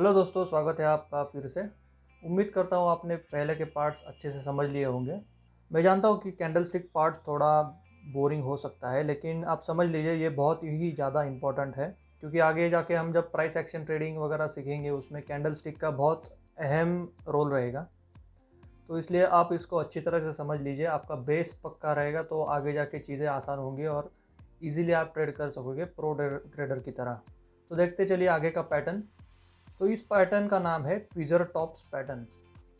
Hello दोस्तों, स्वागत है आपका फिर से। उम्मीद करता हूँ आपने पहले के पार्ट्स अच्छे से समझ लिए होंगे। मैं जानता हूँ कि कैंडल स्टिक पार्ट थोड़ा बोरिंग हो सकता है, लेकिन आप समझ लीजिए ये बहुत ही ज़्यादा इम्पोर्टेंट है, क्योंकि आगे जाके हम जब प्राइस एक्शन ट्रेडिंग वगैरह सीखेंगे, उसमें कैंडल स्टिक का बहुत अहम रोल रहेगा। तो इसलिए आप इसको अच्छी तरह से समझ लीजिए, आपका बेस पक्का रहेगा तो आगे जाके चीज़ें आसान होंगी और इजीली आप ट्रेड कर सकोगे प्रो ट्रेडर की तरह। तो देखते चलिए आगे का पैटर्न तो इस पैटर्न का नाम है ट्विज़र टॉप्स पैटर्न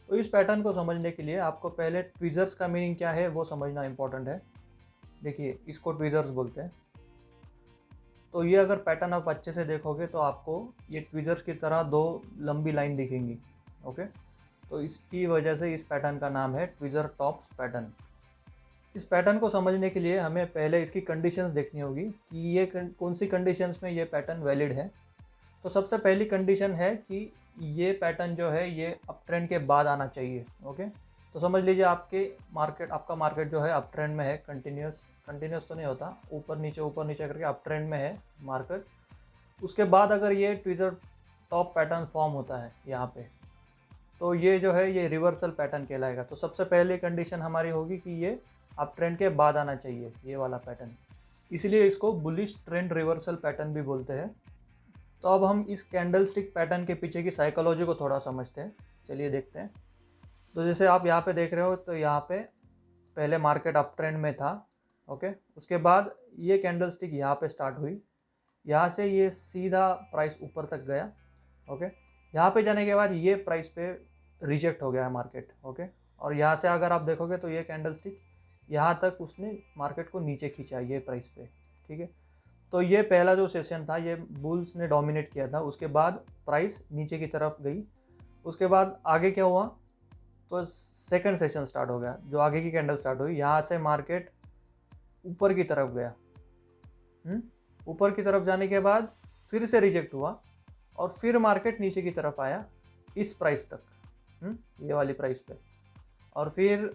तो इस पैटर्न को समझने के लिए आपको पहले ट्विज़र्स का मीनिंग क्या है वो समझना इंपॉर्टेंट है। देखिए, इसको ट्विज़र्स बोलते हैं। तो ये अगर पैटर्न आप अच्छे से देखोगे तो आपको ये ट्विज़र्स की तरह दो लंबी लाइन दिखेंगी ओके तो इसकी वजह से इस पैटर्न का नाम है ट्विज़र टॉप्स पैटर्न इस पैटर्न को समझने के लिए हमें पहले इसकी कंडीशंस देखनी होगी कि ये कौन सी कंडीशंस में ये पैटर्न वैलिड है। तो सबसे पहली कंडीशन है कि ये पैटर्न जो है, ये अप ट्रेंड के बाद आना चाहिए ओके तो समझ लीजिए आपके मार्केट आपका मार्केट जो है अप ट्रेंड में है कंटिन्यूस कंटिन्यूस तो नहीं होता, ऊपर नीचे ऊपर नीचे करके अप ट्रेंड में है मार्केट उसके बाद अगर ये ट्विज़र टॉप पैटर्न फॉर्म होता है यहाँ पे तो ये जो है, ये रिवर्सल पैटर्न कहलाएगा। तो सबसे पहले कंडीशन हमारी होगी कि ये अप ट्रेंड के बाद आना चाहिए, ये वाला पैटर्न इसलिए इसको बुलिश ट्रेंड रिवर्सल पैटर्न भी बोलते हैं। तो अब हम इस कैंडल स्टिक पैटर्न के पीछे की साइकोलॉजी को थोड़ा समझते हैं। चलिए देखते हैं। तो जैसे आप यहाँ पे देख रहे हो तो यहाँ पे पहले मार्केट अप ट्रेंड में था ओके उसके बाद ये कैंडल स्टिक यहाँ पे स्टार्ट हुई। यहाँ से ये सीधा प्राइस ऊपर तक गया ओके यहाँ पे जाने के बाद ये प्राइस पे रिजेक्ट हो गया है मार्केट ओके और यहाँ से अगर आप देखोगे तो ये कैंडल स्टिक यहाँ तक उसने मार्केट को नीचे खींचा, ये प्राइस पे, ठीक है? तो ये पहला जो सेशन था, ये बुल्स ने डोमिनेट किया था उसके बाद प्राइस नीचे की तरफ़ गई उसके बाद आगे क्या हुआ तो सेकंड सेशन स्टार्ट हो गया, जो आगे की कैंडल स्टार्ट हुई यहाँ से मार्केट ऊपर की तरफ़ गया हम्म? ऊपर की तरफ़ जाने के बाद फिर से रिजेक्ट हुआ और फिर मार्केट नीचे की तरफ़ आया इस प्राइस तक हुँ? हम्म? ये वाली प्राइस पे और फिर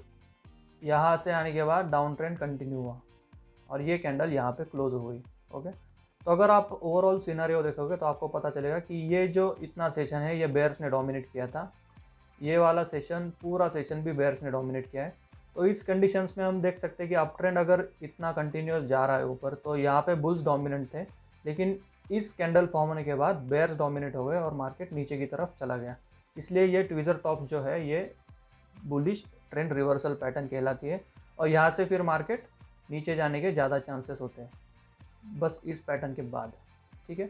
यहाँ से आने के बाद डाउन ट्रेंड कंटिन्यू हुआ और ये कैंडल यहाँ पे क्लोज हो गई ओके? तो अगर आप ओवरऑल सिनारियो देखोगे तो आपको पता चलेगा कि ये जो इतना सेशन है, ये बेयर्स ने डोमिनेट किया था। ये वाला सेशन पूरा सेशन भी बेयर्स ने डोमिनेट किया है। तो इस कंडीशंस में हम देख सकते हैं कि अप ट्रेंड अगर इतना कंटिन्यूस जा रहा है ऊपर तो यहाँ पे बुल्स डोमिनेंट थे। लेकिन इस कैंडल फॉर्म होने के बाद बेयर्स डोमिनेट हो गए और मार्केट नीचे की तरफ़ चला गया। इसलिए ये ट्विज़र टॉप जो है, ये बुलिश ट्रेंड रिवर्सल पैटर्न कहलाती है। और यहाँ से फिर मार्केट नीचे जाने के ज़्यादा चांसेस होते हैं। बस इस पैटर्न के बाद, ठीक है?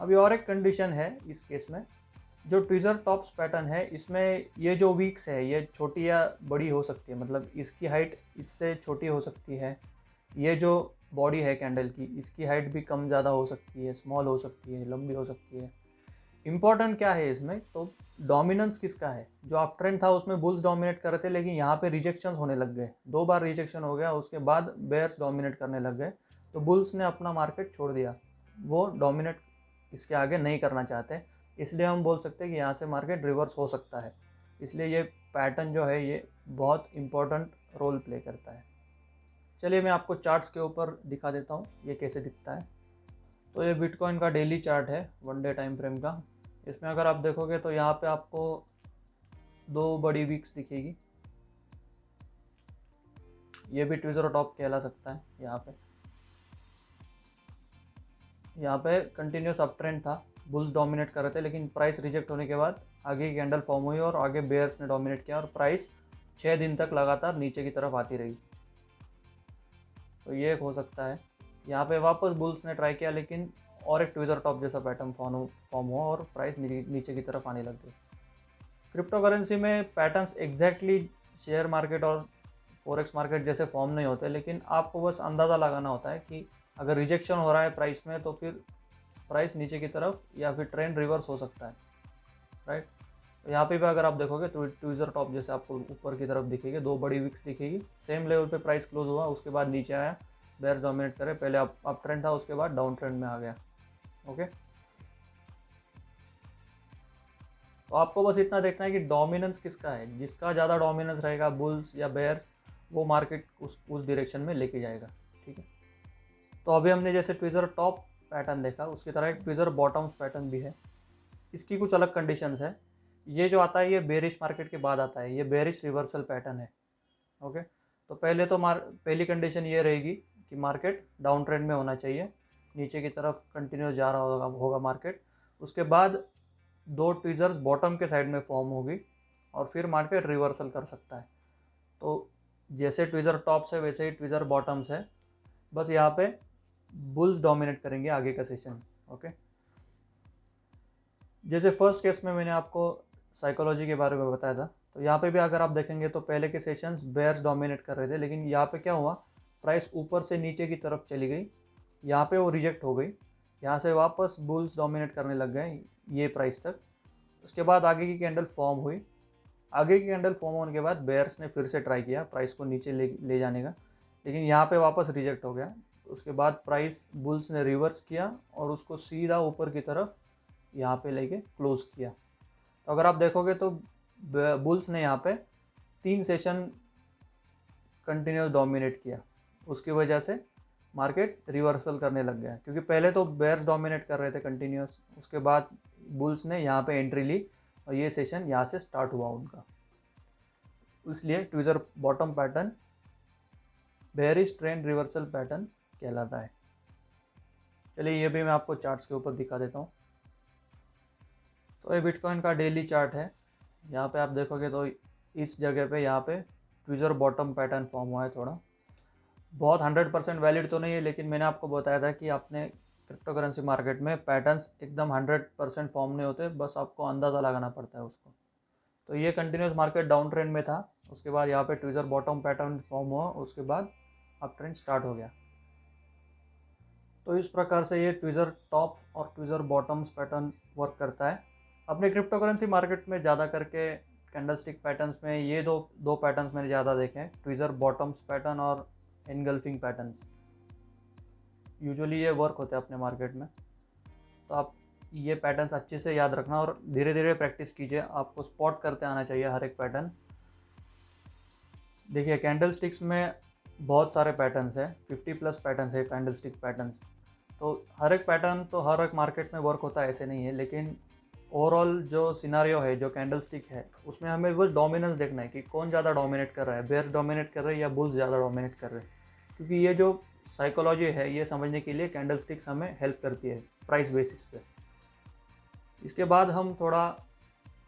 अभी और एक कंडीशन है इस केस में, जो ट्विज़र टॉप्स पैटर्न है, इसमें ये जो वीक्स है, ये छोटी या बड़ी हो सकती है मतलब इसकी हाइट इससे छोटी हो सकती है, ये जो बॉडी है कैंडल की, इसकी हाइट भी कम ज़्यादा हो सकती है स्मॉल हो सकती है, लंबी हो सकती है। इंपॉर्टेंट क्या है इसमें? तो डोमिनेंस किसका है? जो आप ट्रेंड था, उसमें बुल्स डोमिनेट कर रहे थे, लेकिन यहाँ पे रिजेक्शन होने लग गए। दो बार रिजेक्शन हो गया, उसके बाद बेयर्स डोमिनेट करने लग गए। तो बुल्स ने अपना मार्केट छोड़ दिया। वो डोमिनेट इसके आगे नहीं करना चाहते। इसलिए हम बोल सकते हैं कि यहाँ से मार्केट रिवर्स हो सकता है। इसलिए ये पैटर्न जो है, ये बहुत इम्पोर्टेंट रोल प्ले करता है। चलिए मैं आपको चार्ट्स के ऊपर दिखा देता हूँ, ये कैसे दिखता है। तो ये बिटकॉइन का डेली चार्ट है, वन डे टाइम फ्रेम का। इसमें अगर आप देखोगे तो यहाँ पे आपको दो बड़ी वीक्स दिखेगी। ये भी ट्विज़र टॉप कहला सकता है यहाँ पे। यहाँ पे कंटिन्यूस अप ट्रेंड था। बुल्स डोमिनेट कर रहे थे, लेकिन प्राइस रिजेक्ट होने के बाद आगे कैंडल फॉर्म हुई और आगे बेयर्स ने डोमिनेट किया और प्राइस छः दिन तक लगातार नीचे की तरफ़ आती रही। तो ये एक हो सकता है। यहाँ पे वापस बुल्स ने ट्राई किया, लेकिन और एक ट्विज़र टॉप जैसा पैटर्न फॉर्म फॉर्म हुआ और प्राइस नीचे की तरफ़ आने लग गई। क्रिप्टो करेंसी में पैटर्न्स एग्जैक्टली शेयर मार्केट और फॉरेक्स मार्केट जैसे फॉर्म नहीं होते, लेकिन आपको बस अंदाज़ा लगाना होता है कि अगर रिजेक्शन हो रहा है प्राइस में तो फिर प्राइस नीचे की तरफ़ या फिर ट्रेंड रिवर्स हो सकता है राइट यहाँ पे भी अगर आप देखोगे तो ट्विज़र टॉप जैसे आपको ऊपर की तरफ़ दिखेगी, दो बड़ी विक्स दिखेगी। सेम लेवल पे प्राइस क्लोज हुआ, उसके बाद नीचे आया बेयर्स डोमिनेट करे। पहले अप अप ट्रेंड था, उसके बाद डाउन ट्रेंड में आ गया ओके तो आपको बस इतना देखना है कि डोमिनेंस किसका है। जिसका ज़्यादा डोमिनेंस रहेगा बुल्स या बेयर्स वो मार्केट उस उस डायरेक्शन में लेके जाएगा, ठीक है? तो अभी हमने जैसे ट्विज़र टॉप पैटर्न देखा, उसकी तरह एक ट्विज़र बॉटम्स पैटर्न भी है। इसकी कुछ अलग कंडीशंस है। ये जो आता है, ये बेरिश मार्केट के बाद आता है। ये बेरिश रिवर्सल पैटर्न है। ओके तो पहले तो मार, पहली कंडीशन ये रहेगी कि मार्केट डाउन ट्रेंड में होना चाहिए। नीचे की तरफ़ कंटिन्यू जा रहा होगा होगा मार्केट उसके बाद दो ट्विज़र्स बॉटम के साइड में फॉर्म होगी और फिर मार्केट रिवर्सल कर सकता है। तो जैसे ट्विज़र टॉप्स है, वैसे ही ट्विज़र बॉटम्स है। बस यहाँ पे बुल्स डोमिनेट करेंगे आगे का सेशन ओके जैसे फ़र्स्ट केस में मैंने आपको साइकोलॉजी के बारे में बताया था तो यहाँ पे भी अगर आप देखेंगे तो पहले के सेशंस बेयर्स डोमिनेट कर रहे थे, लेकिन यहाँ पे क्या हुआ? प्राइस ऊपर से नीचे की तरफ़ चली गई, यहाँ पे वो रिजेक्ट हो गई, यहाँ से वापस बुल्स डोमिनेट करने लग गए ये प्राइस तक। उसके बाद आगे की कैंडल फॉर्म हुई। आगे की कैंडल फॉर्म होने के बाद बेयर्स ने फिर से ट्राई किया प्राइस को नीचे ले ले जाने का, लेकिन यहाँ पे वापस रिजेक्ट हो गया। उसके बाद प्राइस बुल्स ने रिवर्स किया और उसको सीधा ऊपर की तरफ़ यहाँ पे लेके क्लोज किया। तो अगर आप देखोगे तो बुल्स ने यहाँ पे तीन सेशन कंटिन्यूस डोमिनेट किया। उसकी वजह से मार्केट रिवर्सल करने लग गया। क्योंकि पहले तो बेयर्स डोमिनेट कर रहे थे कंटिन्यूस उसके बाद बुल्स ने यहाँ पे एंट्री ली और ये सेशन यहाँ से स्टार्ट हुआ उनका। इसलिए tweezer bottom pattern bearish trend reversal pattern कहलाता है। चलिए ये भी मैं आपको चार्ट्स के ऊपर दिखा देता हूँ। तो ये बिटकॉइन का डेली चार्ट है। यहाँ पे आप देखोगे तो इस जगह पे यहाँ पे ट्विज़र बॉटम पैटर्न फॉर्म हुआ है थोड़ा। बहुत हंड्रेड परसेंट वैलिड तो नहीं है, लेकिन मैंने आपको बताया था कि आपने क्रिप्टो करेंसी मार्केट में पैटर्न्स एकदम हंड्रेड परसेंट फॉर्म नहीं होते, बस आपको अंदाज़ा लगाना पड़ता है उसको। तो ये कंटिन्यूस मार्केट डाउन ट्रेंड में था। उसके बाद यहाँ पे ट्विज़र बॉटम पैटर्न फॉर्म हुआ, उसके बाद अप ट्रेंड स्टार्ट हो गया। तो इस प्रकार से ये ट्विज़र टॉप और ट्विज़र बॉटम्स पैटर्न वर्क करता है। अपने क्रिप्टो करेंसी मार्केट में ज़्यादा करके कैंडल स्टिक पैटर्न्स में ये दो दो पैटर्न्स मैंने ज़्यादा देखे हैं, ट्विज़र बॉटम्स पैटर्न और इनगल्फिंग पैटर्न्स यूजुअली ये वर्क होते हैं अपने मार्केट में। तो आप ये पैटर्न्स अच्छे से याद रखना और धीरे धीरे प्रैक्टिस कीजिए। आपको स्पॉट करते आना चाहिए हर एक पैटर्न देखिए कैंडल स्टिक्स में बहुत सारे पैटर्न्स हैं फिफ्टी प्लस पैटर्न्स है कैंडल स्टिक पैटर्न्स तो हर एक पैटर्न तो हर एक मार्केट में वर्क होता है, ऐसे नहीं है, लेकिन ओवरऑल जो सिनारियो है, जो कैंडल स्टिक है, उसमें हमें बस डोमिनेंस देखना है कि कौन ज़्यादा डोमिनेट कर रहा है बेयर्स डोमिनेट कर रहे हैं या बुल्स ज़्यादा डोमिनेट कर रहे हैं। क्योंकि ये जो साइकोलॉजी है, ये समझने के लिए कैंडल स्टिक्स हमें हेल्प करती है प्राइस बेसिस पे। इसके बाद हम थोड़ा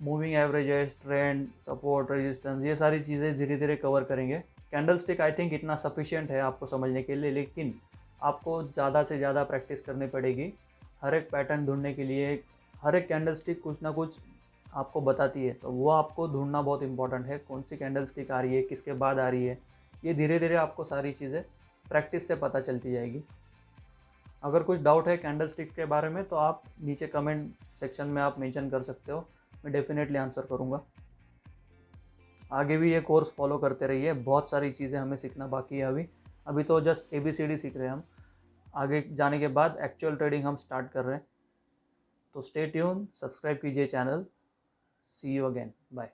moving averages trend support resistance ये सारी चीज़ें धीरे धीरे कवर करेंगे। कैंडल स्टिक आई थिंक इतना सफिशियंट है आपको समझने के लिए, लेकिन आपको ज़्यादा से ज़्यादा प्रैक्टिस करनी पड़ेगी। हर एक पैटर्न ढूँढने के लिए, हर एक कैंडल स्टिक कुछ ना कुछ आपको बताती है तो वो आपको ढूंढना बहुत इंपॉर्टेंट है, कौन सी कैंडल स्टिक आ रही है, किसके बाद आ रही है, ये धीरे धीरे आपको सारी चीज़ें प्रैक्टिस से पता चलती जाएगी। अगर कुछ डाउट है कैंडल स्टिक के बारे में तो आप नीचे कमेंट सेक्शन में आप मेंशन कर सकते हो, मैं डेफिनेटली आंसर करूँगा। आगे भी ये कोर्स फॉलो करते रहिए, बहुत सारी चीज़ें हमें सीखना बाकी है अभी। अभी तो just A B C D सीख रहे हैं हम। आगे जाने के बाद एक्चुअल ट्रेडिंग हम स्टार्ट कर रहे हैं। तो स्टे ट्यून सब्सक्राइब कीजिए channel see you again bye